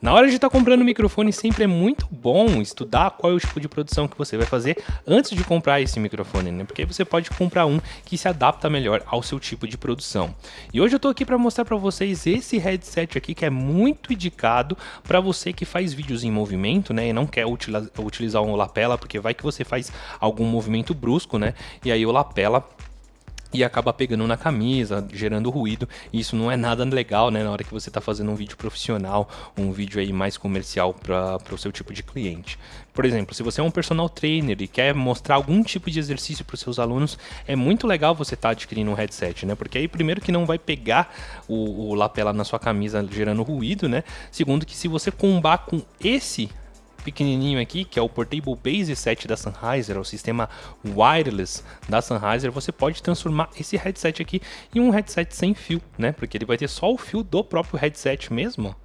Na hora de estar tá comprando microfone, sempre é muito bom estudar qual é o tipo de produção que você vai fazer antes de comprar esse microfone, né? Porque você pode comprar um que se adapta melhor ao seu tipo de produção. E hoje eu tô aqui para mostrar para vocês esse headset aqui que é muito indicado para você que faz vídeos em movimento, né? E não quer utilizar um lapela, porque vai que você faz algum movimento brusco, né? E aí o lapela e acaba pegando na camisa, gerando ruído. E isso não é nada legal, né? Na hora que você está fazendo um vídeo profissional, um vídeo aí mais comercial para o seu tipo de cliente. Por exemplo, se você é um personal trainer e quer mostrar algum tipo de exercício para os seus alunos, é muito legal você estar tá adquirindo um headset, né? Porque aí, primeiro, que não vai pegar o, o lapela na sua camisa gerando ruído, né? Segundo, que se você combar com esse pequenininho aqui, que é o Portable Base 7 da Sennheiser, é o sistema wireless da Sennheiser, você pode transformar esse headset aqui em um headset sem fio, né? Porque ele vai ter só o fio do próprio headset mesmo.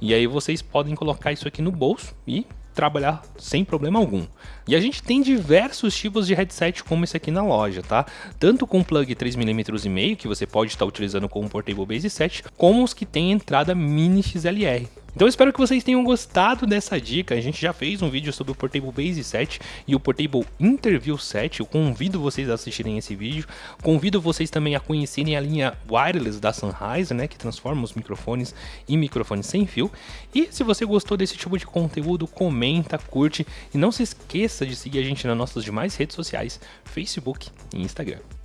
E aí vocês podem colocar isso aqui no bolso e trabalhar sem problema algum. E a gente tem diversos tipos de headset como esse aqui na loja, tá? Tanto com plug 3mm e meio, que você pode estar utilizando com o Portable Base 7, como os que têm entrada mini XLR. Então espero que vocês tenham gostado dessa dica. A gente já fez um vídeo sobre o Portable Base 7 e o Portable Interview 7. Eu convido vocês a assistirem esse vídeo. Convido vocês também a conhecerem a linha wireless da Sennheiser, né, que transforma os microfones em microfones sem fio. E se você gostou desse tipo de conteúdo, comenta, curte e não se esqueça de seguir a gente nas nossas demais redes sociais, Facebook e Instagram.